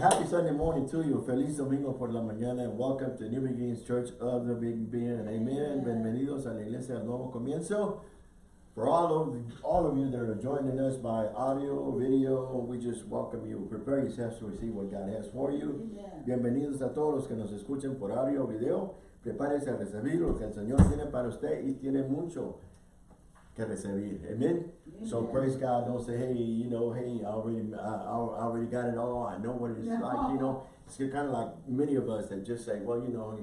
happy Sunday morning to you. Feliz domingo por la mañana and welcome to New Beginnings Church of the Big Ben. Amen. Bienvenidos a la iglesia del nuevo comienzo. For all of all of you that are joining us by audio, video, we just welcome you. Prepare yourselves to receive what God has for you. Bienvenidos a todos los que nos escuchen por audio video. Prepárese a recibir lo que el Señor tiene para usted y tiene mucho que recibir. Amen. So praise God. Don't say, hey, you know, hey, I already, I, I already got it all. I know what it's Yeah. like. You know, it's kind of like many of us that just say, well, you know,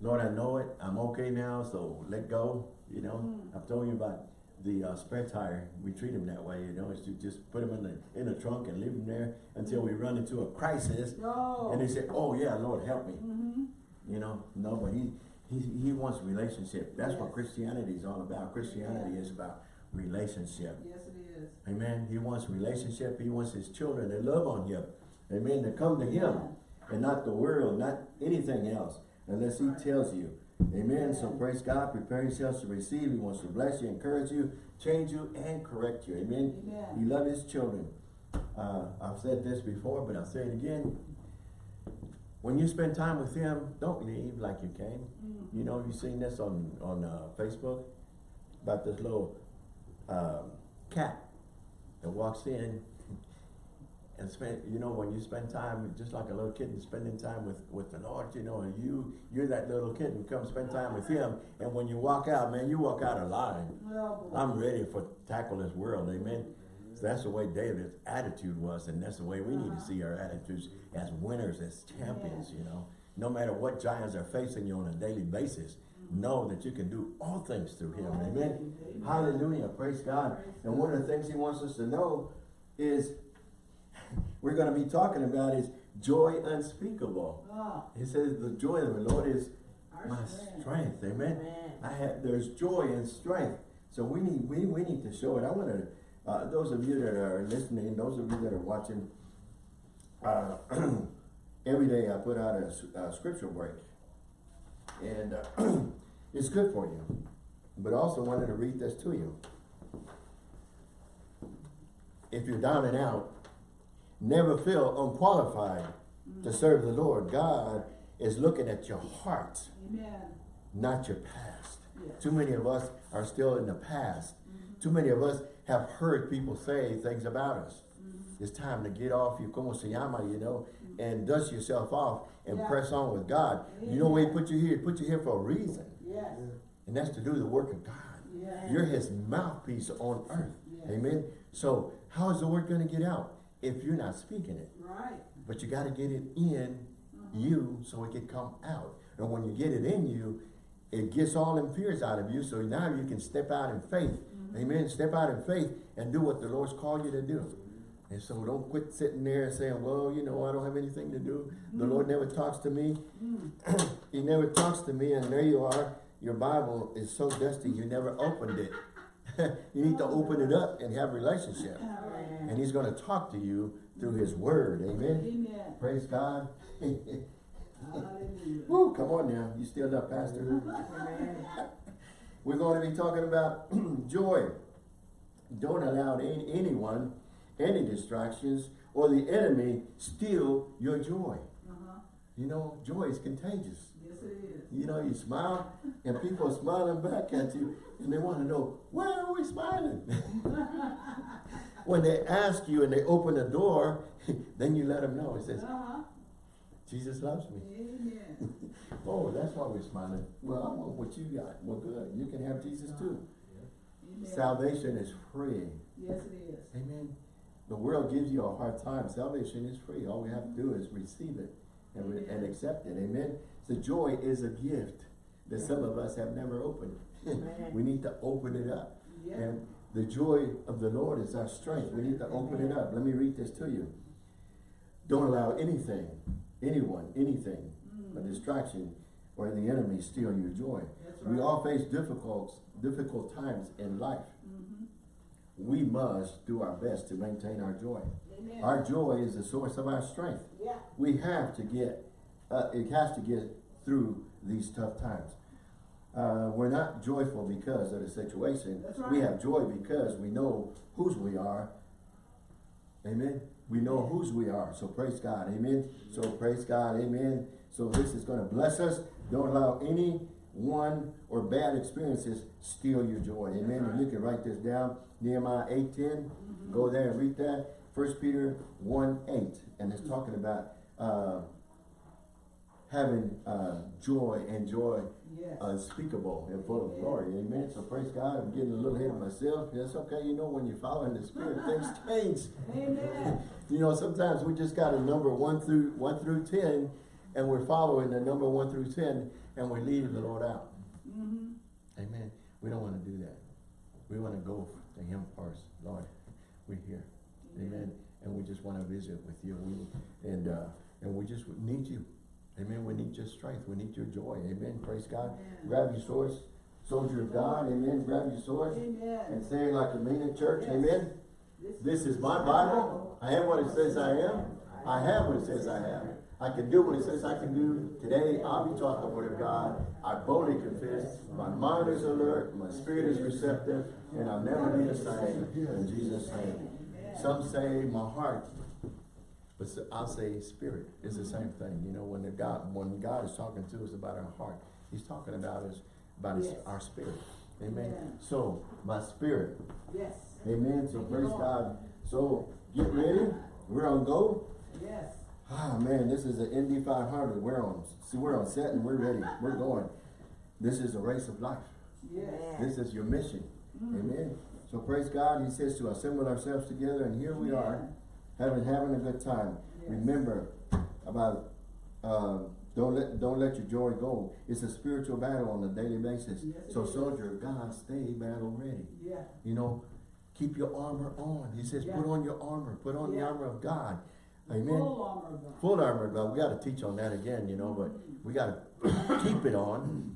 Lord, I know it. I'm okay now. So let go. You know, Mm. I've told you about the uh, spare tire. We treat them that way. You know, is to just put them in the in the trunk and leave them there until we run into a crisis. No. And they say, oh yeah, Lord, help me. Mm-hmm. You know, no, but he, he, he wants relationship. That's what Christianity is all about. Christianity is about relationship. Yes, it is. Amen. He wants relationship. He wants his children to love on him. Amen. To come to him and not the world, not anything else, unless he tells you. Amen. So praise God. Prepare yourselves to receive. He wants to bless you, encourage you, change you, and correct you. Amen. Amen. He loves his children. Uh, I've said this before, but I'll say it again. When you spend time with him, don't leave like you came. Mm. You know, you seen this on, on uh, Facebook about this little um, cat that walks in and spend, you know, when you spend time, just like a little kid spending time with, with the Lord, you know, and you, you're that little kid and come spend time with him. And when you walk out, man, you walk out alive. Well. I'm ready for tackle this world, amen. So that's the way David's attitude was, and that's the way we need to see our attitudes as winners, as champions, you know. No matter what giants are facing you on a daily basis, know that you can do all things through him, amen. Amen. Hallelujah, praise God. Praise And one of the things he wants us to know is, we're gonna be talking about is joy unspeakable. Ah, He says the joy of the Lord is our my strength. strength, amen. Amen. I have, there's joy and strength. So we need, we, we need to show it. I want to, uh, those of you that are listening, those of you that are watching, uh, every day I put out a scripture break. And, uh, it's good for you. But also wanted to read this to you. If you're down and out, never feel unqualified to serve the Lord. God is looking at your heart Amen. not your past. Too many of us are still in the past. Mm-hmm. Too many of us have heard people say things about us. Mm-hmm. It's time to get off you como se llama, you know, mm-hmm. and dust yourself off and Yeah. press on with God. You know why he put you here? He put you here for a reason. Yes. And that's to do the work of God. You're his mouthpiece on earth. Amen. So how is the word going to get out if you're not speaking it? Right. But you got to get it in uh-huh. you so it can come out. And when you get it in you, it gets all them fears out of you. So now you can step out in faith. Mm-hmm. Amen. Step out in faith and do what the Lord's called you to do. And so don't quit sitting there and saying, well, you know, I don't have anything to do. The mm-hmm. Lord never talks to me. Mm. he never talks to me. And there you are. Your Bible is so dusty. You never opened it. you need to open it up and have relationship. And he's going to talk to you through his word. Amen. Amen. Praise God. Woo, come on now. You still up, Pastor? We're going to be talking about joy. Don't allow any, anyone, any distractions, or the enemy steal your joy. Uh-huh. You know, joy is contagious. Yes, it is. You know, you smile, and people are smiling back at you, and they want to know, why are we smiling? when they ask you and they open the door, then you let them know. It says, Uh-huh. Jesus loves me. Amen. Oh, that's why we're smiling. Well, I want what you got. Well, good. You can have Jesus too. Amen. Salvation is free. Yes, it is. Amen. The world gives you a hard time. Salvation is free. All we have to do is receive it and, re- and accept it. Amen. So joy is a gift that some of us have never opened. we need to open it up. Yeah. And the joy of the Lord is our strength. We need to open it up. Let me read this to you. Don't allow anything, anyone, anything, a distraction or the enemy steal your joy. That's We all face difficult, difficult times in life. Mm-hmm. We must do our best to maintain our joy. Amen. Our joy is the source of our strength. yeah. We have to get, uh, it has to get through these tough times. Uh, we're not joyful because of the situation. That's We have joy because we know whose we are. Amen. We know whose we are. So praise God. Amen. So praise God. Amen. So this is going to bless us. Don't allow any one or bad experiences steal your joy. Amen. And you can write this down. Nehemiah 8.10. Go there and read that. First Peter 1.8. And it's talking about uh, having uh, joy and joy Yes. unspeakable and full of glory. Amen. So praise God. I'm getting a little ahead of myself. That's okay. You know, when you're following the Spirit, things change. Amen. You know, sometimes we just got a number one through one through ten, and we're following the number one through ten, and we leave the Lord out. Mm-hmm. Amen. We don't want to do that. We want to go to Him first. Lord, we're here. Amen. And we just want to visit with you. We, and uh, and we just need you. Amen. We need your strength. We need your joy. Amen. Praise God. Amen. Grab your swords, soldier of God. Amen. Grab your sword Amen. and say it like a mean in church. Yes. Amen. This is my Bible. I am what it says I am. I have what it says I have. I can do what it says I can do. Today, I'll be taught the word of God. I boldly confess. My mind is alert. My spirit is receptive. And I'll never be the same. In Jesus' name. Some say my heart. But I'll say spirit is the same thing. You know, when the God, when God is talking to us about our heart, He's talking about us, about his, Yes. our spirit. Amen. Amen. So, my spirit Yes. Amen. So Thank praise God. So get ready. We're on go. Yes. Ah man, this is an Indy 500. We're on. See, we're on set and we're ready. We're going. This is a race of life. Yes. This is your mission. Mm. Amen. So praise God. He says to assemble ourselves together, and here we are, having having a good time. Yes. Remember about uh, don't let don't let your joy go. It's a spiritual battle on a daily basis. Yes, so soldier of God, stay battle ready. Yeah. You know, keep your armor on. He says, Yeah. put on your armor. Put on the armor of God. Amen. Full armor of God. Full armor of God. We got to teach on that again, you know, but we got to keep it on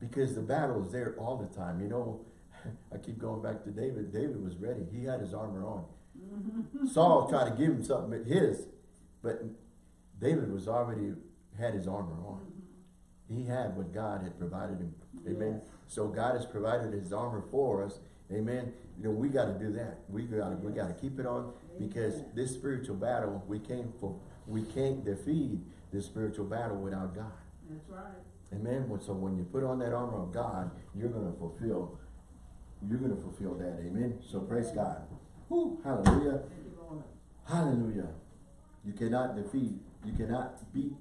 because the battle is there all the time. You know, I keep going back to David. David was ready. He had his armor on. Saul tried to give him something but his, but David was already had his armor on. He had what God had provided him. Amen. Yes. So God has provided his armor for us. Amen. You know, we got to do that. We got to we got to keep it on because Amen. this spiritual battle we can't for we can't defeat this spiritual battle without God. That's right. Amen. So when you put on that armor of God, you're going to fulfill you're going to fulfill that. Amen. So praise God. Whew, hallelujah. Hallelujah. You cannot defeat, you cannot beat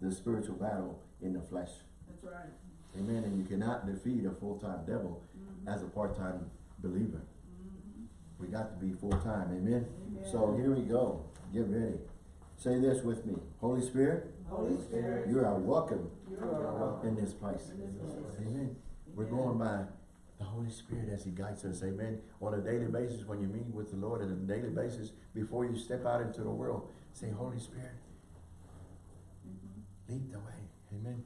the spiritual battle in the flesh. That's right. Amen. And you cannot defeat a full-time devil Mhm. as a part-time believer. Mhm. We got to be full-time. Amen. Amen. So here we go. Get ready. Say this with me. Holy Spirit, Holy Spirit, you are welcome you are welcome. in this place. In this place. Amen. We're going by the Holy Spirit as He guides us. Amen. On a daily basis, when you meet with the Lord on a daily basis, before you step out into the world, say, Holy Spirit, Mhm. lead the way. Amen.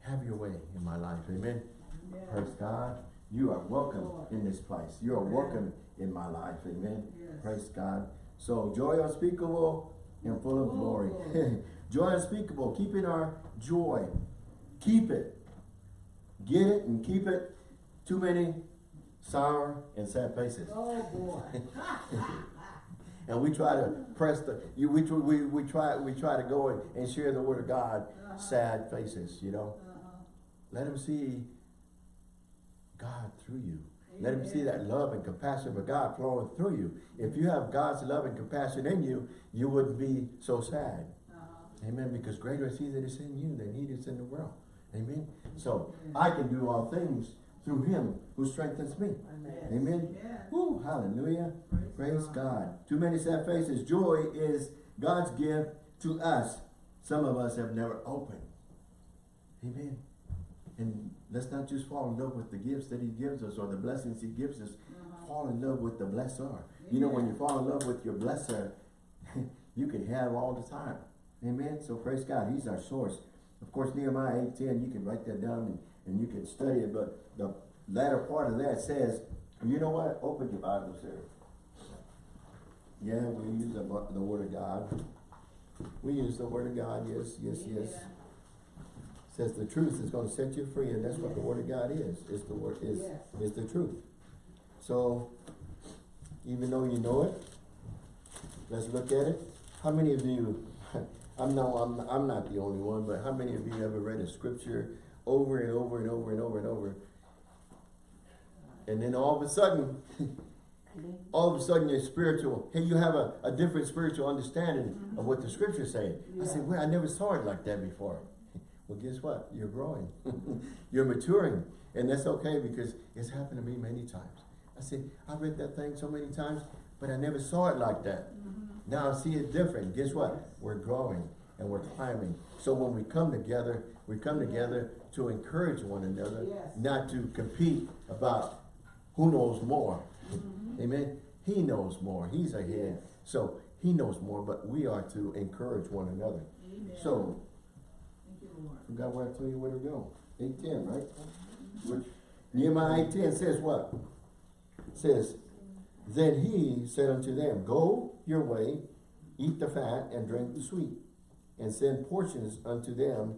Have your way in my life. Amen. Yes. Praise God. You are welcome Lord. in this place. You are Amen. welcome in my life. Amen. Yes. Praise God. So joy unspeakable and full of glory. joy unspeakable. Keeping our joy. Keep it. Get it and keep it. Too many sour and sad faces. Oh, boy. And we try to press the, you, we, we, we try, we try to go and, and share the word of God, Uh-huh. sad faces, you know. Uh-huh. Let them see God through you. Let them see that love and compassion for God flowing through you. If you have God's love and compassion in you, you wouldn't be so sad. Uh-huh. Amen. Because greater is he that is in you than he that is in the world. Amen. So I can do all things through him who strengthens me. Amen. Yes. Woo, hallelujah. Praise God. God. Too many sad faces. Joy is God's gift to us. Some of us have never opened. Amen. And let's not just fall in love with the gifts that he gives us or the blessings he gives us. Uh-huh. Fall in love with the blesser. You know, when you fall in love with your blesser, you can have all the time. Amen. So praise God. He's our source. Of course, Nehemiah 8.10, you can write that down and, and you can study it. But the latter part of that says, you know what? Open your Bibles there. Yeah, we use the, the Word of God. We use the Word of God, yes, yes, yes. Yeah. Says the truth is gonna set you free, and that's what the Word of God is, is the Word, is, Yes. is the truth. So, even though you know it, let's look at it. How many of you, I'm no, I'm, I'm not the only one, but how many of you ever read a scripture over and over and over and over and over? And then all of a sudden, all of a sudden you're spiritual, hey, you have a, a different spiritual understanding of what the scripture's saying. I said, well, I never saw it like that before. Well, guess what? You're growing. You're maturing. And that's okay because it's happened to me many times. I said, I read that thing so many times, but I never saw it like that. Now I see it different. Guess what? We're growing and we're climbing. So when we come together, we come together to encourage one another, Yes. not to compete about who knows more. Mm-hmm. Amen. He knows more. He's ahead. So he knows more, but we are to encourage one another. Amen. So, Thank you, Lord. forgot where I told you where to go. Eight ten, right? Which, Nehemiah eight ten says what? Says, Then he said unto them, Go your way, eat the fat, and drink the sweet, and send portions unto them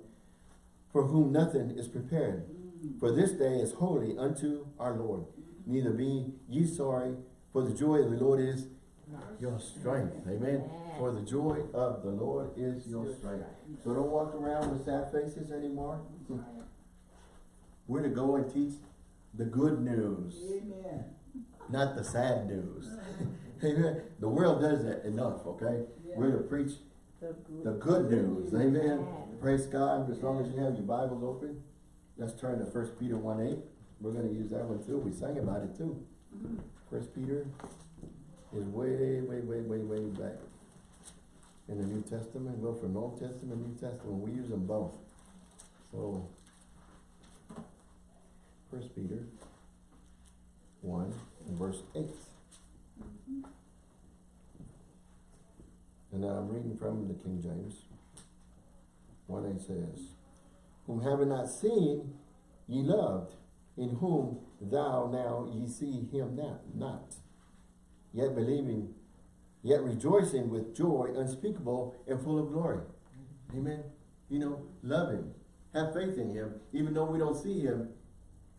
for whom nothing is prepared. For this day is holy unto our Lord. Neither be ye sorry, for the joy of the Lord is your strength. Amen. For the joy of the Lord is your strength. So don't walk around with sad faces anymore. We're to go and teach the good news, Amen. not the sad news. Amen. The world does that enough, okay? We're to preach the good news. Amen. Praise God. As long as you have your Bibles open, let's turn to First Peter 1 8. We're going to use that one too. We sang about it too. Mm-hmm. First Peter is way, way, way, way, way back in the New Testament. Go from Old Testament, New Testament. We use them both. So, First Peter 1 and verse 8. And I'm reading from the King James. 1 8 says, Whom having not seen, ye loved, in whom thou now ye see him not, not. Yet believing, yet rejoicing with joy unspeakable and full of glory. Amen. You know, love him. Have faith in him. Even though we don't see him,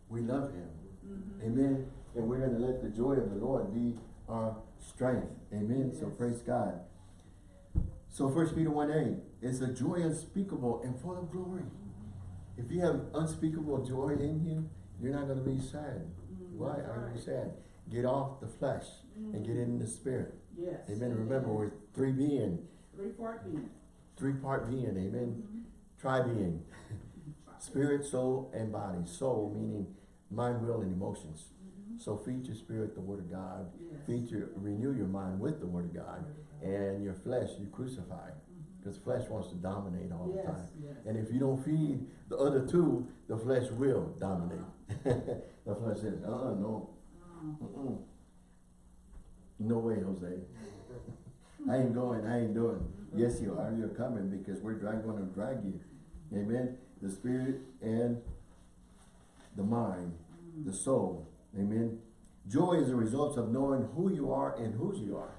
we love him. Mm-hmm. Amen. And we're going to let the joy of the Lord be our strength. Amen. So praise God. So First Peter 1 8, it's a joy unspeakable and full of glory. If you have unspeakable joy in you, you're not going to be sad. Mm-hmm. Why are you sad? Get off the flesh and get mm-hmm. in the spirit. Yes. Amen. Remember, we're three being, Three part being. three part being. Amen. Mm-hmm. Tri being. Spirit, soul, and body. Soul meaning mind, will, and emotions. So feed your spirit the word of God. Yes. Feed your, renew your mind with the word of God. And your flesh you crucify. Because flesh wants to dominate all the time. yes. And if you don't feed the other two, the flesh will dominate. the flesh says, uh-uh, no. Mm-mm. No way, Jose. I ain't going, I ain't doing. Yes, you are. You're coming because we're going to drag you. Amen. The spirit and the mind, the soul. Amen. Joy is a result of knowing who you are and whose you are.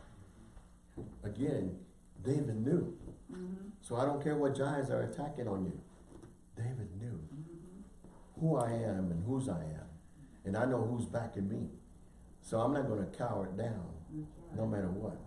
Again, David knew. Mm-hmm. So I don't care what giants are attacking on you. David knew mm-hmm. who I am and whose I am. And I know who's backing me. So I'm not going to cower it down, no matter what.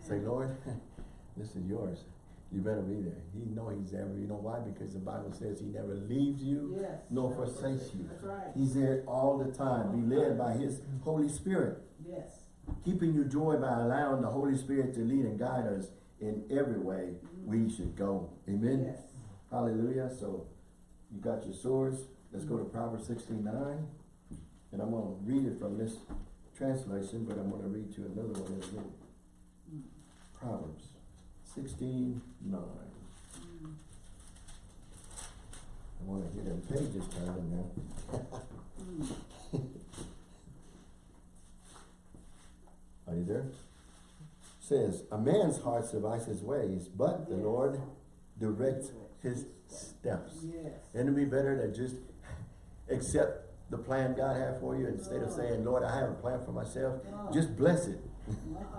Say, Lord, this is yours. You better be there. He know he's there. You know why? Because the Bible says he never leaves you Yes. nor forsakes you. Right. He's there all the time. Be led by his Holy Spirit. Yes. Keeping you joy by allowing the Holy Spirit to lead and guide us in every way mm-hmm. we should go. Amen. Yes. Hallelujah. So you got your swords. Let's go to mm-hmm. Proverbs 69. And I'm going to read it from this translation, but I'm going to read you another one as well. Mm. Proverbs 16 9. I want to hear them pages turning now. Are you there? Says, A man's heart survives his ways, but the Yes. Lord directs his steps. Yes. It be better to just accept the plan God had for you instead of uh-uh. saying, Lord, I have a plan for myself? Oh. Just bless it.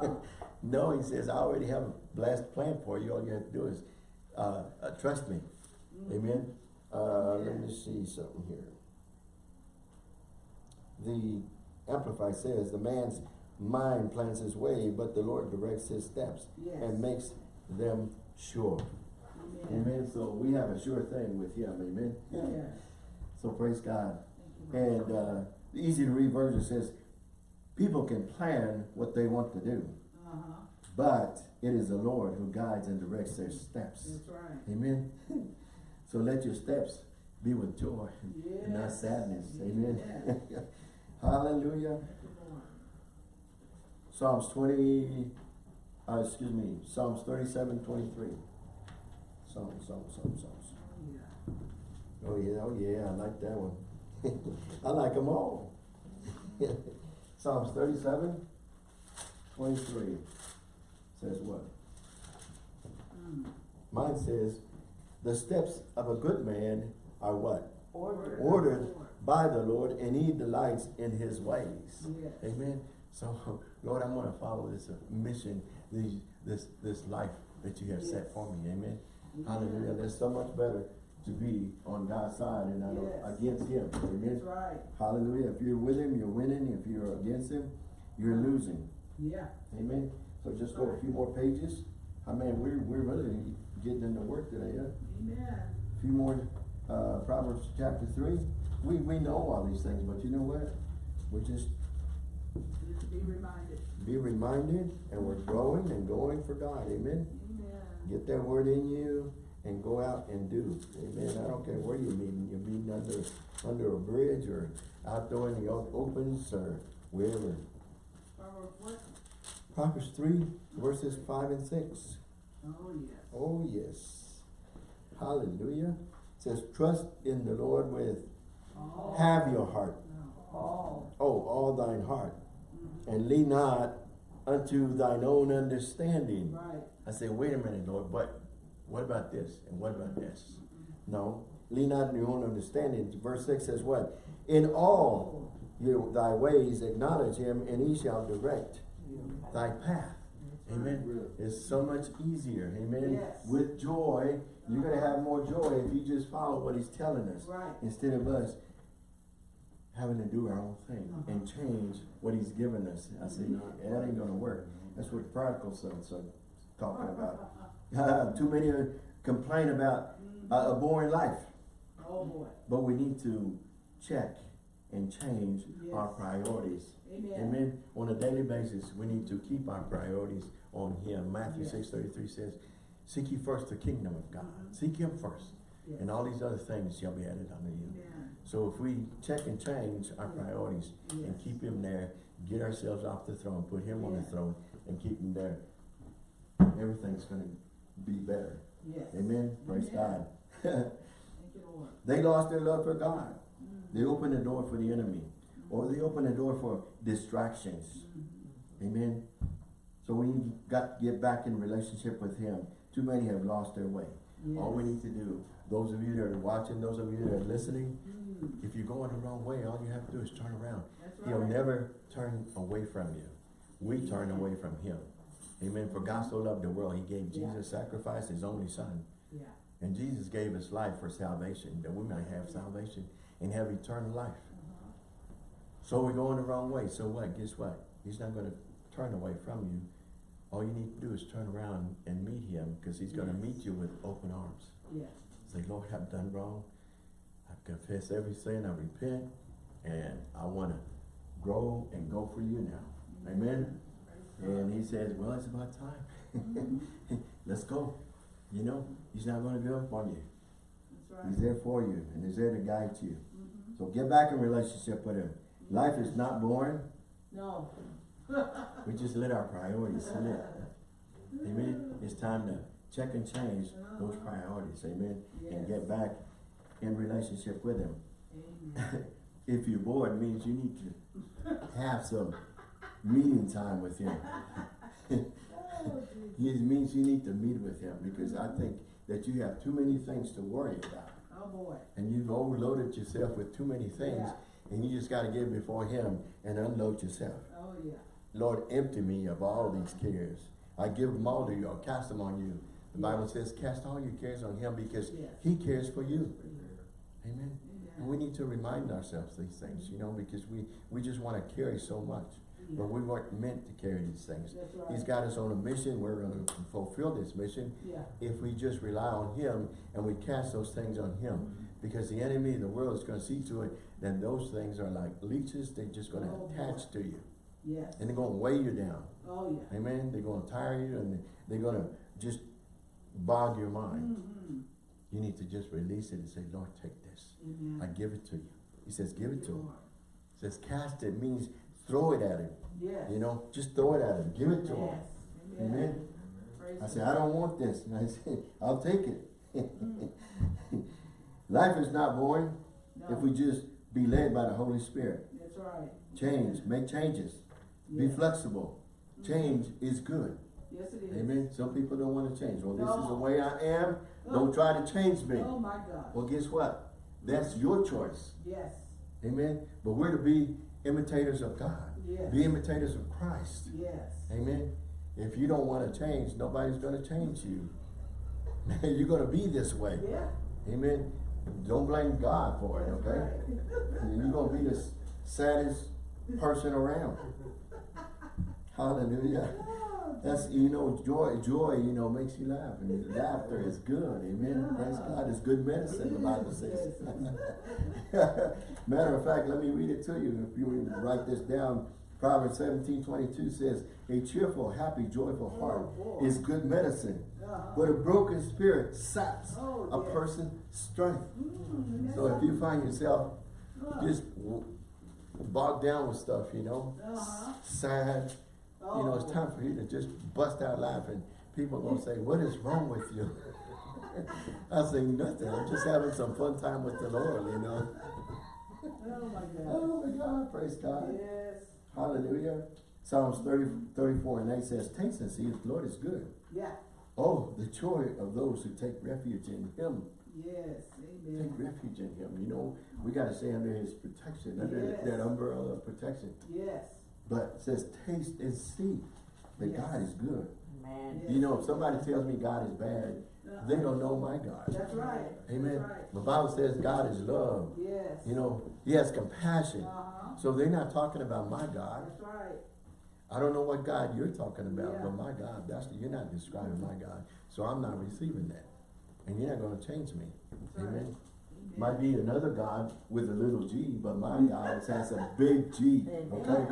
Uh-uh. no, he says, I already have a blessed plan for you. All you have to do is uh, uh, trust me. Amen. Uh, Let me see something here. The Amplified says, the man's mind plans his way, but the Lord directs his steps Yes. and makes them sure. Amen. Amen. So we have a sure thing with him. Amen. Yes. So praise God. You, And uh, the easy to read version says, people can plan what they want to do, Uh-huh. but it is the Lord who guides and directs their steps. That's right. Amen. So let your steps be with joy and not Yes. sadness. Amen. Yes. Hallelujah. Thank you, Lord. Psalms 20, uh, excuse me, Psalms 37, 23. Psalms, Psalms, Psalms, Psalms. Yeah. Oh yeah, oh yeah, I like that one. I like them all. Psalms 37, 23 says what? Mm. Mine says, the steps of a good man are what? Ordered. Ordered by the Lord, and he delights in his ways. Yes. Amen. So, Lord, I'm gonna follow this uh, mission, this, this, this life that you have set for me. Amen. Hallelujah. There's so much better to be on God's side and not Yes. against him. Amen. That's right. Hallelujah. If you're with him, you're winning. If you're against him, you're losing. Yeah. Amen. So just go a few more pages. I mean, we're, we're really getting into work today, yeah? Amen. A few more, uh, Proverbs chapter three. We, we know all these things, but you know what? We're just Just be reminded. be reminded and we're growing and going for God. Amen. Amen. Get that word in you and go out and do. Amen. I don't care where you're meeting. You're meeting under, under a bridge or outdoor in the o- opens or wherever. Proverbs? Proverbs three, verses five and six. Oh, yes. Oh, yes. Hallelujah. It says, trust in the Lord with, All. have your heart. All. Oh, all thine heart. Mhm. And lean not unto thine own understanding. Right. I say, wait a minute, Lord, but what about this? And what about this? No, lean not on your own understanding. Verse six says what? In all your, thy ways acknowledge him and he shall direct thy path. Amen. It's so much easier. Amen. Yes. With joy, you're gonna have more joy if you just follow what he's telling us. Right. Instead of us having to do our own thing Uh-huh. and change what he's given us. I say, mm-hmm. that ain't gonna work. That's what prodigal sons are talking about. Too many complain about a, a boring life, Oh, boy. but we need to check and change our priorities. Amen. Amen. On a daily basis, we need to keep our priorities on Him. Matthew Yes. six thirty three says, "Seek ye first the kingdom of God. Mhm. Seek Him first, Yes. and all these other things shall be added unto you." Amen. So if we check and change our priorities and keep Him there, get ourselves off the throne, put Him on the throne, and keep Him there, everything's going to be better. Yes. Amen. Praise Amen. God. Thank you, they lost their love for God. Mhm. They opened the door for the enemy, or they open the door for distractions. Mhm. Amen. So we got to get back in relationship with Him. Too many have lost their way. All we need to do, those of you that are watching, those of you that are listening, Mm. if you're going the wrong way, all you have to do is turn around. That's He'll never turn away from you. We turn away from Him. Amen. For God so loved the world, He gave Yeah. Jesus, sacrificed His only Son. Yeah. And Jesus gave His life for salvation, that we might have salvation and have eternal life. So we're going the wrong way. So what? Guess what? He's not going to turn away from you. All you need to do is turn around and meet him because he's going to Yes. meet you with open arms. Yes. Say, Lord, I've done wrong. I've confessed every sin. I repent. And I want to grow and go for you now. Amen. And he says, well, it's about time. Mhm. Let's go. You know, he's not going to give up on you. That's right. He's there for you and he's there to guide you. Mhm. So get back in relationship with him. Life is not boring. No. We just let our priorities slip. Amen. It's time to check and change those uh-huh. priorities. Amen. And get back in relationship with Him. Amen. If you're bored, it means you need to have some meeting time with Him. It means you need to meet with Him because I think that you have too many things to worry about. Oh, boy. And you've overloaded yourself with too many things. Yeah. And you just got to get before Him and unload yourself. Oh, yeah. Lord, empty me of all these cares. I give them all to you. I'll cast them on you. The Bible says, cast all your cares on him because Yes. he cares for you. Amen. Amen. And we need to remind ourselves these things, you know, because we, we just want to carry so much. but we weren't meant to carry these things. That's He's right. got us on a mission, we're gonna fulfill this mission Yeah. if we just rely on Him and we cast those things on Him. Mm-hmm. Because the enemy, the world is gonna see to it, then those things are like leeches, they're just gonna Oh, boy. attach to you. Yes. And they're gonna weigh you down, Oh, yeah. amen? They're gonna tire you and they're gonna just bog your mind. Mm-hmm. You need to just release it and say, Lord, take this. I give it to you. He says, give it to him. He says, cast it means throw it at him. Yes. You know, just throw it at him. Give it to him. Yes. Amen. Praise I say, I don't want this. And I say, I'll take it. Mm. Life is not boring if we just be led by the Holy Spirit. That's right. Change, make changes, be flexible. Mm-hmm. Change is good. Yes, it is. Amen. Some people don't want to change. Well, this is the way I am. Don't try to change me. Oh, my God. Well, guess what? That's your choice. Yes. Amen. But we're to be imitators of God. Yes. Be imitators of Christ. Yes. Amen. If you don't want to change, nobody's going to change you. You're going to be this way. Yeah. Amen. Don't blame God for it, okay? You're going to be the saddest person around. Hallelujah. That's, you know, joy, joy, you know, makes you laugh. And laughter is good. Amen. Praise God. It's good medicine, the Bible says. Matter of fact, let me read it to you. If you write this down, Proverbs seventeen twenty-two says, a cheerful, happy, joyful heart Oh, is good medicine. But a broken spirit saps Oh, a person's strength. Mm, So if you find yourself just bogged down with stuff, you know, Uh-huh. sad, you know, it's time for you to just bust out laughing. People are gonna say, what is wrong with you? I say, nothing, I'm just having some fun time with the Lord, you know. Oh, my God. Oh my God, praise God. Yes. Hallelujah. Psalms 30, 34 and 8 says, taste and see if the Lord is good. Yeah. Oh, the joy of those who take refuge in Him. Yes. amen. Take refuge in Him. You know, we got to stay under His protection, under Yes. that umbrella of protection. Yes. But it says, taste and see that Yes. God is good. Man. Yes. You know, if somebody tells me God is bad, Uh-uh. they don't know my God. That's right. Amen. That's right. The Bible says God is love. Yes. You know, He has compassion. Uh-huh. So they're not talking about my God. That's right. I don't know what God you're talking about, Yeah. but my God, that's you're not describing my God. So I'm not receiving that. And you're not gonna change me. That's. Amen. Might be another God with a little G, but my God has a big G. Okay?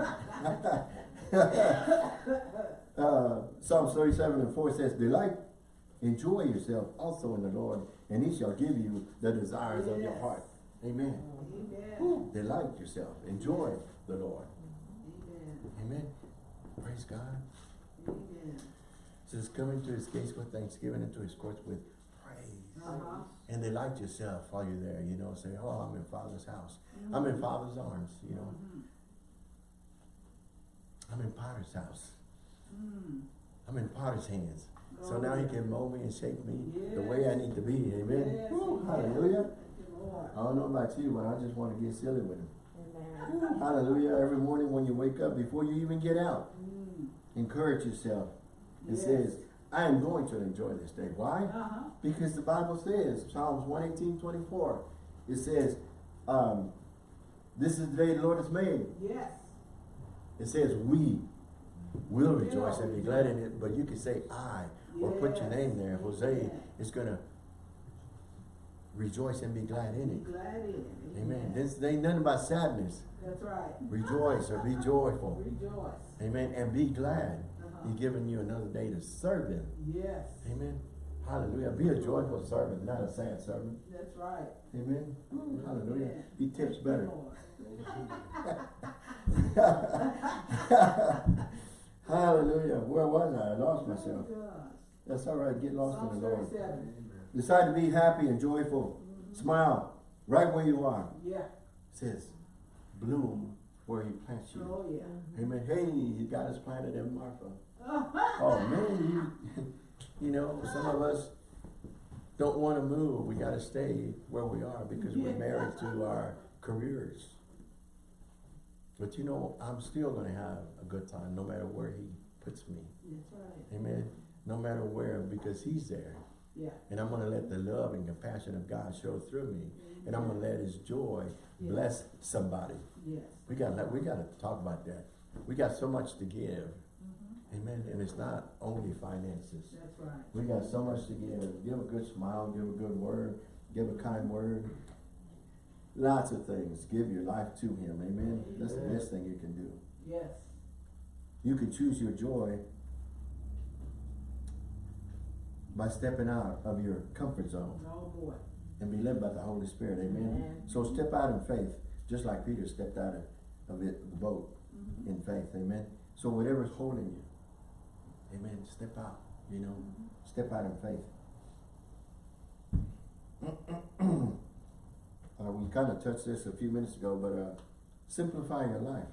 uh, Psalms 37 and 4 says, Delight, enjoy yourself also in the Lord, and he shall give you the desires of your heart. Amen. Amen. Delight yourself. Enjoy the Lord. Amen. Amen. Praise God. Amen. says, come into his gates with thanksgiving, into his courts with praise. Uh-huh. And delight yourself while you're there, you know, say, oh, I'm in Father's house. I'm in Father's arms, you know. Mhm. I'm in Potter's house. Mm. I'm in Potter's hands. So Oh, now he can mold me and shape me the way I need to be. Amen. Yes, Woo, hallelujah. Thank you, Lord. I don't know about you, but I just want to get silly with him. Amen. Hallelujah. Every morning when you wake up, before you even get out, Mm. Encourage yourself. It Yes. says, I am going to enjoy this day. Why? Uh-huh. Because the Bible says, Psalms 118, 24, it says, um, this is the day the Lord has made. Yes. It says, we will rejoice and be glad in it, but you can say I, or put your name there. Jose is going to rejoice and be glad in it. glad in it. Amen. This ain't nothing about sadness. That's right. Rejoice or be joyful. Rejoice. Amen. And be glad. Uh-huh. He's giving you another day to serve him. Yes. Amen. Hallelujah. Be a joyful servant, not a sad servant. That's right. Amen. Woo, Hallelujah. Amen. He tips better. Hallelujah. Where was I? I lost myself. Oh. That's all right. Get lost in the Lord. Decide to be happy and joyful. Smile right where you are. Yeah. It says, bloom where he plants you. Oh, yeah. Amen. Hey, he got us planted in Marfa. Oh man, you, you know, some of us don't want to move. We got to stay where we are because we're married to our careers. But you know, I'm still going to have a good time no matter where he puts me. That's right. Amen. No matter where, because he's there. Yeah. And I'm going to let the love and compassion of God show through me. And I'm going to let his joy bless somebody. Yes. We got to we got to talk about that. We got so much to give. Mhm. Amen. And it's not only finances. That's right. We got so much to give. Give a good smile, give a good word, give a kind word. Lots of things. Give your life to him. Amen. That's the best thing you can do. Yes. You can choose your joy by stepping out of your comfort zone Oh, boy. and be led by the Holy Spirit. Amen. Amen. So step out in faith, just like Peter stepped out of, of it, the boat Mhm. in faith. Amen. So whatever's holding you, amen, step out, you know, Mhm. step out in faith. uh, we kind of touched this a few minutes ago, but uh, simplify your life.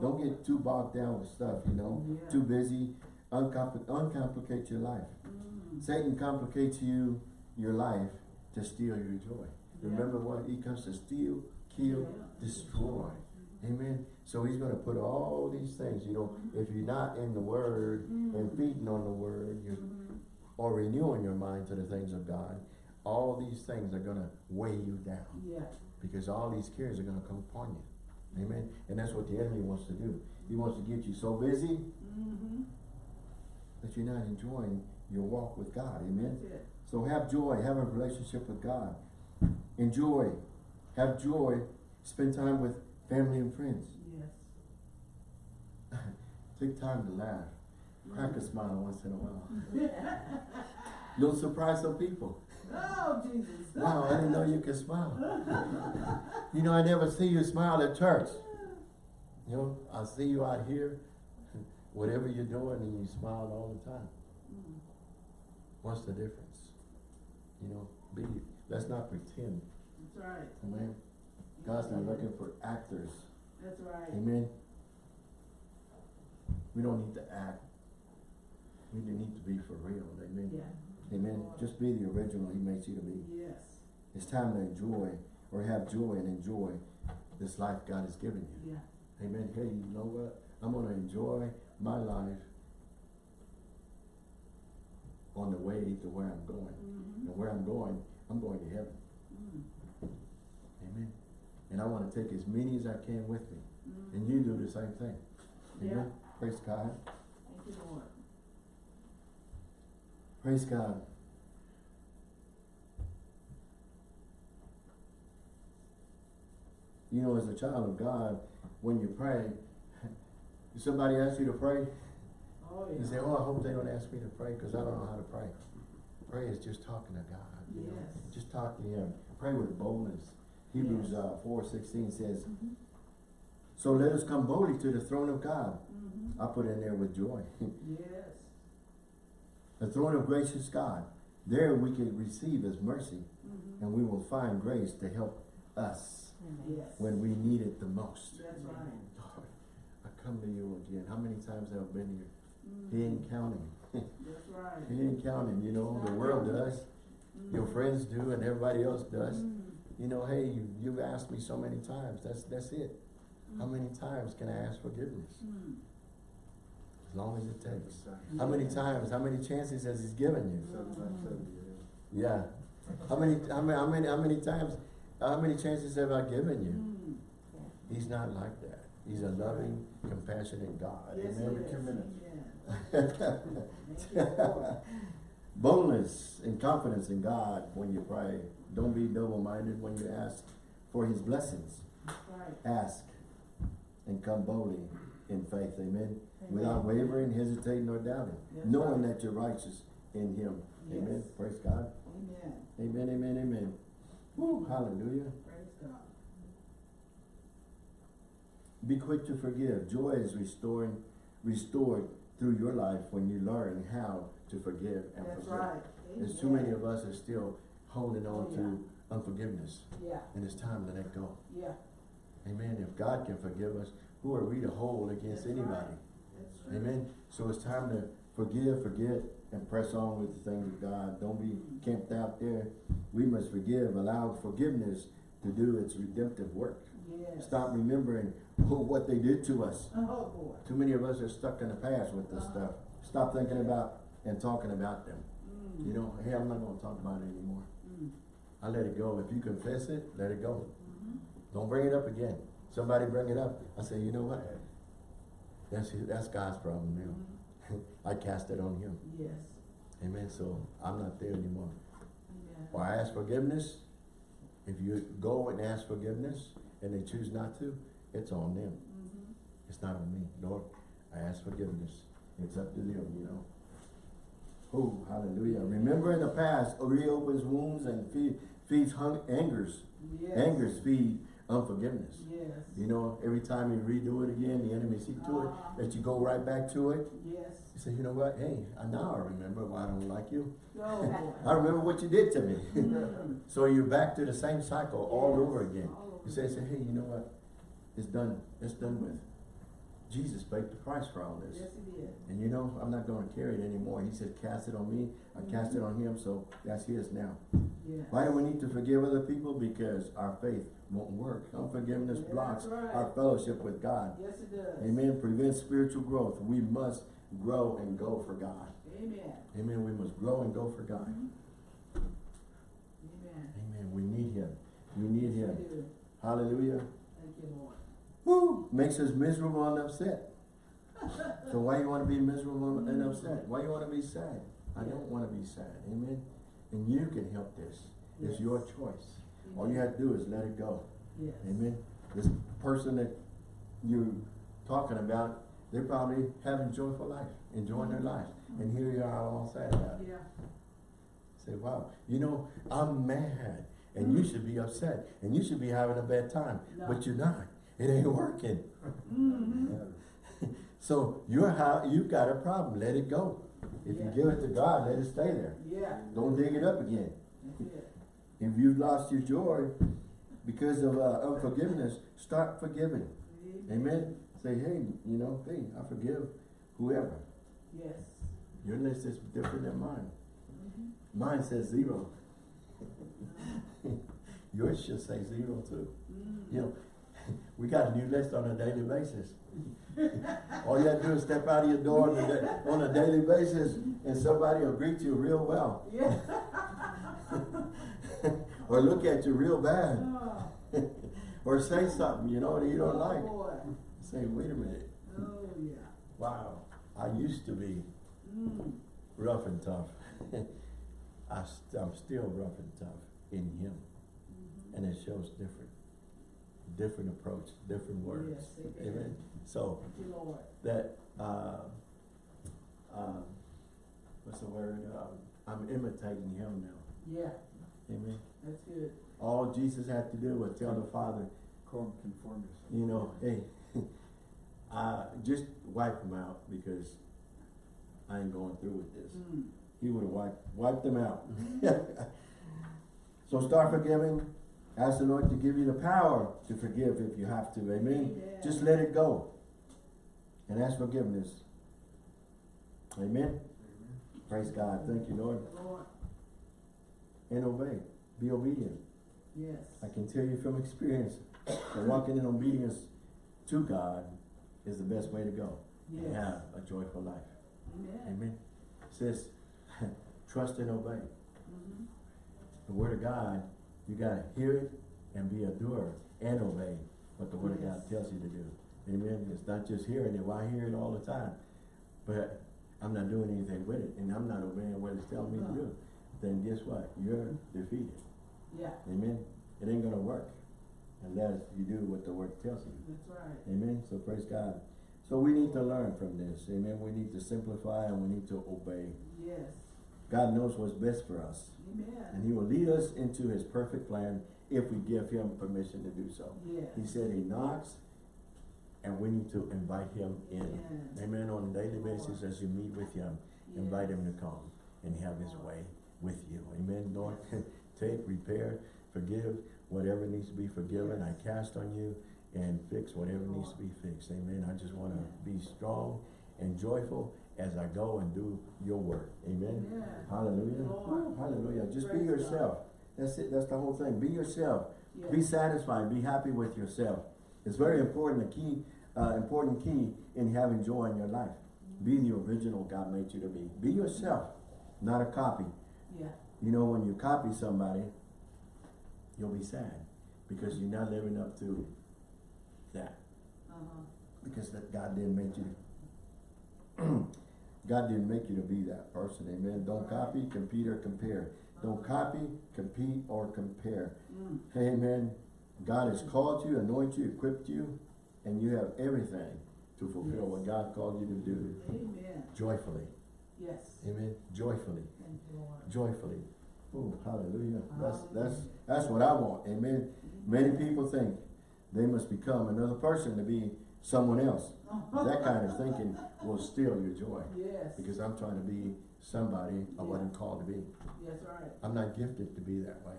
Don't Oh, get too bogged down with stuff, you know, Yeah. too busy. Uncompl- uncomplicate your life. Mm. Satan complicates you, your life, to steal your joy. Yeah. Remember what? He comes to steal, kill, Yeah. destroy. Amen. So he's going to put all these things, you know, if you're not in the word and Mhm. feeding on the word, you Mhm. or renewing your mind to the things of God, all these things are going to weigh you down Yeah. because all these cares are going to come upon you. Amen. And that's what the enemy wants to do. He wants to get you so busy Mm-hmm. That you're not enjoying your walk with God. Amen. So have joy, have a relationship with God. Enjoy, have joy, spend time with family and friends. Yes. Take time to laugh, crack a smile once in a while. You'll surprise some people. Oh, Jesus. Wow, I didn't know you could smile. You know, I never see you smile at church. You know, I see you out here, whatever you're doing, and you smile all the time. Mm. What's the difference? You know, be, let's not pretend. That's right. Amen. God's not looking for actors. That's right. Amen. We don't need to act. We need to be for real. Amen. Yeah. Amen. Just be the original He makes you to be. Yes. It's time to enjoy or have joy and enjoy this life God has given you. Yeah. Amen. Hey, you know what? I'm going to enjoy my life on the way to where I'm going. Mm-hmm. And where I'm going, I'm going to heaven. Mm. Amen. And I want to take as many as I can with me. Mm. And you do the same thing. Yeah. Praise God. Thank you, Lord. Praise God. You know, as a child of God, when you pray, if somebody asks you to pray, Oh, you say, oh, I hope they don't ask me to pray because I don't know how to pray. Pray is just talking to God. You know? Just talk to Him. Pray with boldness. Hebrews Yes. uh, 4, 16 says, Mhm. So let us come boldly to the throne of God. Mhm. I put in there with joy. Yes. the throne of gracious God. There we can receive His mercy Mhm. and we will find grace to help us Yes. when we need it the most. That's right. Lord, I come to you again. How many times have I been here? Mhm. He ain't counting. That's right. He ain't counting, you know, the world does, your Mhm. friends do, and everybody else does. Mhm. You know, hey, you, you've asked me so many times, that's, that's it. How many times can I ask forgiveness? Mhm. As long as it takes. How many times, how many chances has He given you? Yeah. How many, how many, how many, how many times, how many chances have I given you? He's not like that. He's a loving, compassionate God. Yes, Amen. it is. Amen. Thank you, Lord. Boldness and confidence in God when you pray. Don't be double-minded when you ask for His blessings. Right. Ask and come boldly in faith. Amen. Amen. Without wavering, hesitating, or doubting. Knowing right. that you're righteous in Him. Amen. Praise God. Amen. Amen, amen, amen. Woo, hallelujah. Praise God. Be quick to forgive. Joy is restoring, restored through your life when you learn how to forgive and That's forgive. right. There's too many of us are still holding on Oh, to unforgiveness, Yeah, and it's time to let go. yeah. Amen. If God can forgive us, who are we to hold against That's anybody? right. Amen. So it's time to forgive, forget, and press on with the things of God. Don't be mm-hmm. camped out there. We must forgive, allow forgiveness to do its redemptive work. Yes. Stop remembering what they did to us. Oh. Too many of us are stuck in the past with this Uh-huh. stuff. Stop thinking about and talking about them. Mm. You know, hey, I'm not going to talk about it anymore. Mm. I let it go. If you confess it, let it go. Mhm. Don't bring it up again. Somebody bring it up. I say, you know what? That's, that's God's problem now. Mhm. I cast it on him. Yes. Amen. So I'm not there anymore. Amen. Or I ask forgiveness. If you go and ask forgiveness and they choose not to, it's on them. Mhm. It's not on me. Lord, I ask forgiveness. It's up to them, you know. Oh, hallelujah. Remember in the past, reopens wounds and feed, feeds hung, angers. Yes. Angers feed unforgiveness. Yes. You know, every time you redo it again, the enemy see to it, Ah. that you go right back to it. Yes. You say, you know what? Hey, now I remember why I don't like you. Go, I remember what you did to me. So you're back to the same cycle all Yes. over again. All You say, say, hey, you know what? It's done. It's done with. Jesus paid the price for all this. Yes, he did. And you know, I'm not going to carry it anymore. He said, cast it on me. I cast it on him, so that's his now. Yes. Why do we need to forgive other people? Because our faith won't work. Unforgiveness Yeah, blocks right. our fellowship with God. Yes, it does. Amen. Prevents spiritual growth. We must grow and go for God. Amen. Amen. We must grow and go for God. Mhm. Amen. Amen. We need Him. We need Him. Hallelujah. Thank you, Lord. Woo! Makes us miserable and upset. So why you want to be miserable and mm-hmm. upset? Why you want to be sad? I don't want to be sad. Amen. And you can help this. It's your choice. All you have to do is let it go. Yes. Amen. This person that you're talking about, they're probably having joyful life, enjoying their mm-hmm. life. And here you are all sad about it. Yeah. Say, wow, you know, I'm mad. And you should be upset. And you should be having a bad time. No. But you're not. It ain't working. Mm-hmm. So you're how you've got a problem. Let it go. If you give it to God, let it stay there. Yeah. Don't dig it up again. It. If you've lost your joy because of uh, unforgiveness, start forgiving. Amen. Say, hey, you know, hey, I forgive whoever. Yes. Your list is different than mine. Mhm. Mine says zero. Yours should say zero too. Mm. You know, we got a new list on a daily basis. All you have to do is step out of your door on a, on a daily basis and somebody will greet you real well. Yeah. or look at you real bad. Oh, or say something, you know, that you don't oh, like. boy. Say, wait a minute. Oh, yeah. Wow, I used to be Mm. rough and tough. I st- I'm still rough and tough in him. Mhm. And it shows different, different approach, different words. Yes, it Amen. So Thank Lord. that, uh, um, what's the word? Um, I'm imitating him now. Yeah, Amen. that's good. All Jesus had to do was tell the Father, Conform, conform yourself. you know, hey, uh, just wipe them out because I ain't going through with this. Mm. He would have wiped, wiped them out. so start forgiving. Ask the Lord to give you the power to forgive if you have to. Amen. Just let it go. And ask forgiveness. Amen. Amen. Praise God. Thank you, Lord. Lord, And obey. Be obedient. yes. I can tell you from experience that walking in obedience to God is the best way to go. Yes. And have a joyful life. Amen. Amen. Says, trust and obey. Mhm. The word of God, you gotta hear it and be a doer and obey what the word of God tells you to do. Amen. It's not just hearing it. Well, I hear it all the time, but I'm not doing anything with it, and I'm not obeying what it's telling me to do. Then guess what? You're defeated. Yeah, Amen. It ain't gonna work unless you do what the word tells you. that's right. Amen. So praise God. So we need to learn from this. Amen. We need to simplify and we need to obey. Yes. God knows what's best for us. And he will lead us into his perfect plan if we give him permission to do so. Yes. He said he knocks and we need to invite him in. Amen. Amen. On a daily basis as you meet with him, invite him to come and have his way with you. Amen. Lord, take, repair, forgive whatever needs to be forgiven. I cast on you and fix whatever needs to be fixed. Amen. I just want to be strong and joyful as I go and do your work. Amen. Amen. Hallelujah. Lord. Hallelujah. Just be Praise God. yourself. That's it. That's the whole thing. Be yourself. Be satisfied. Be happy with yourself. It's very important. A key, uh, important key in having joy in your life. Be the original God made you to be. Be yourself, not a copy. Yeah. You know, when you copy somebody, you'll be sad because you're not living up to that Uh-huh. because that God didn't make you God didn't make you to be that person, amen. Don't copy, compete, or compare. Don't copy, compete, or compare. Mm. Amen. God has called you, anointed you, equipped you, and you have everything to fulfill what God called you to do Amen. joyfully. Yes. Amen. Joyfully. Thank you, Lord. Joyfully. Oh, hallelujah. That's that's Hallelujah. that's what I want. Amen. Many people think they must become another person to be someone else. That kind of thinking will steal your joy. Yes. Because I'm trying to be somebody I wasn't called to be. That's right. I'm not gifted to be that way.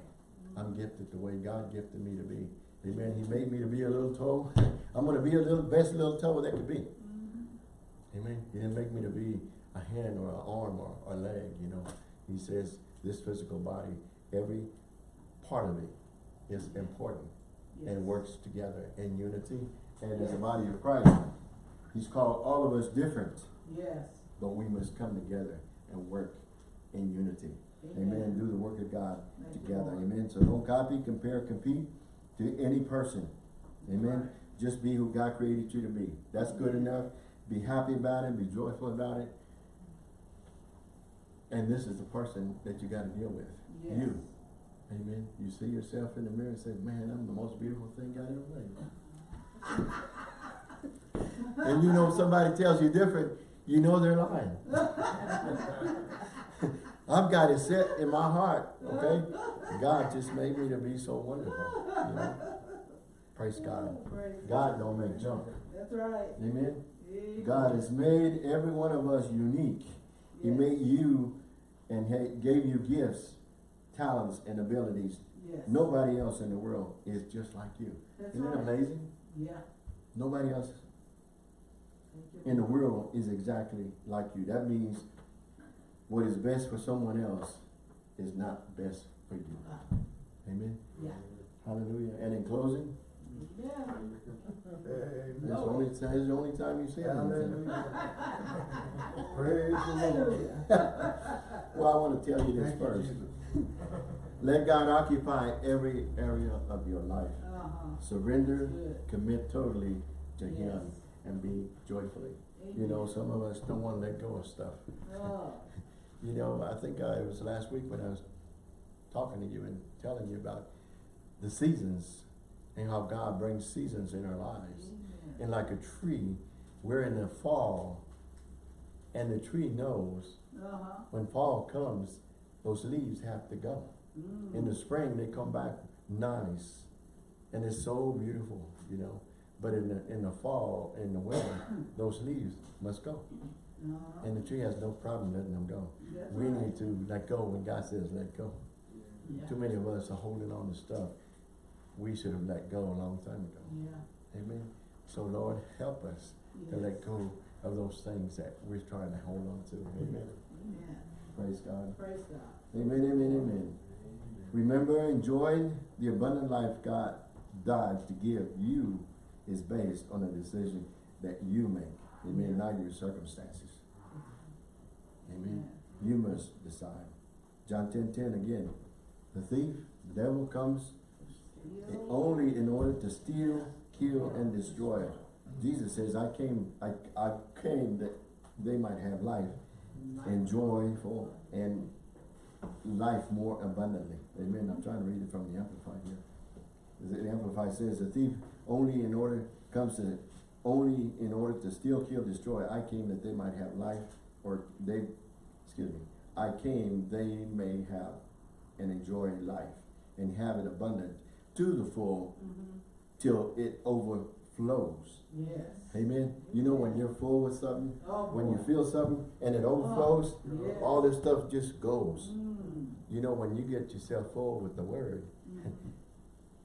I'm gifted the way God gifted me to be. Amen. He made me to be a little toe. I'm gonna be a little best little toe that could be. Mhm. Amen. He didn't make me to be a hand or an arm or a leg, you know. He says this physical body, every part of it is important Yes. and works together in unity. And as a body of Christ, he's called all of us different, Yes. but we must come together and work in unity. Amen. Do the work of God Thank together. Amen. So don't copy, compare, compete to any person. Amen. Right. Just be who God created you to be. That's good enough. Be happy about it. Be joyful about it. And this is the person that you got to deal with. Yes. You. Amen. You see yourself in the mirror and say, man, I'm the most beautiful thing God ever made. and you know if somebody tells you different, you know they're lying. I've got it set in my heart, okay? God just made me to be so wonderful, you know? Praise God. God don't make junk. That's right. Amen? God has made every one of us unique. He made you and gave you gifts, talents, and abilities. Yes. Nobody else in the world is just like you. That's Isn't it amazing? Yeah. Nobody else Thank you. in the world is exactly like you. That means what is best for someone else is not best for you. Amen? Yeah. Hallelujah. And in closing, Yeah. It's the No. only, it's the only time you say anything. Praise the Lord. Well, I wanna tell you this Thank first. Jesus. Let God occupy every area of your life. Uh-huh. Surrender, commit totally to Him, and be joyfully. You know, some of us don't wanna let go of stuff. Oh, You know, I think I, it was last week when I was talking to you and telling you about the seasons and how God brings seasons in our lives. amen. And like a tree, we're in the fall, and the tree knows Uh-huh. when fall comes, those leaves have to go. Mm. In the spring, they come back nice, and it's so beautiful, you know. But in the in the fall, in the winter, those leaves must go, Uh-huh. and the tree has no problem letting them go. That's We right. need to let go when God says let go. Yeah. Too many of us are holding on to stuff we should have let go a long time ago. Yeah. Amen. So Lord, help us to let go of those things that we're trying to hold on to. Amen. Amen. Praise God. Praise God. Amen, amen, amen. Remember, enjoying the abundant life God died to give you is based on a decision that you make. Amen, not your circumstances. Amen. You must decide. John ten ten again. The thief, the devil comes only in order to steal, kill, and destroy. Jesus says, I came, I, I came that they might have life and joyful and life more abundantly. Amen. I'm trying to read it from the Amplified here. The Amplified says, the thief only in order, comes to, only in order to steal, kill, destroy. I came that they might have life, or they, excuse me, I came they may have and enjoy life and have it abundant to the full Mhm. till it overflows. Yes. Amen. You know when you're full with something, Oh, when you feel something and it overflows, yes. all this stuff just goes. Mm. You know, when you get yourself full with the word, Mhm.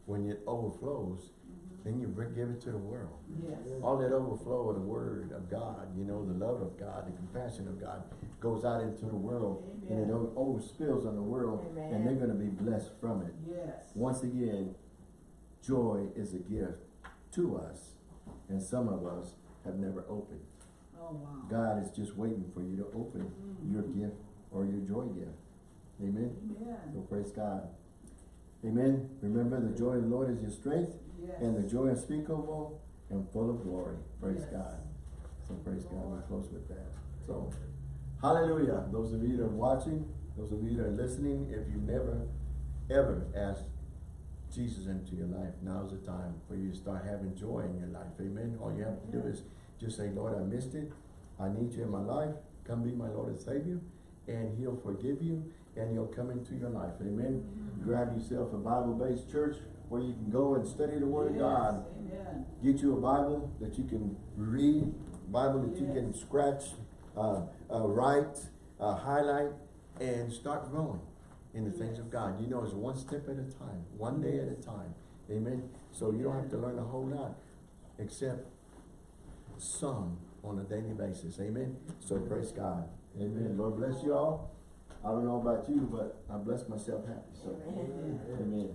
when it overflows, Mhm. then you give it to the world. Yes. All that overflow of the word of God, you know, the love of God, the compassion of God goes out into the world and it Amen. spills on the world and they're gonna be blessed from it. Yes. Once again, joy is a gift to us and some of us have never opened. Oh, wow. God is just waiting for you to open Mm. your gift or your joy gift. Amen. Amen. So praise God. Amen. Remember the joy of the Lord is your strength Yes. and the joy unspeakable and full of glory. Praise Yes. God. So praise God. We close with that. So, hallelujah. Those of you that are watching, those of you that are listening, if you never, ever asked Jesus into your life, now's the time for you to start having joy in your life. Amen. All you have to do is just say, Lord, I missed it. I need you in my life. Come be my Lord and Savior. And he'll forgive you and he'll come into your life. Amen. Grab yourself a Bible-based church where you can go and study the Word of God. Amen. Get you a Bible that you can read, Bible that you can scratch, uh, uh, write, uh, highlight, and start growing in the things of God. You know, it's one step at a time, one day at a time. Amen. So you don't have to learn a whole lot, except some on a daily basis. Amen. So praise God. Amen. Lord bless you all. I don't know about you, but I bless myself happy. So, Amen. amen.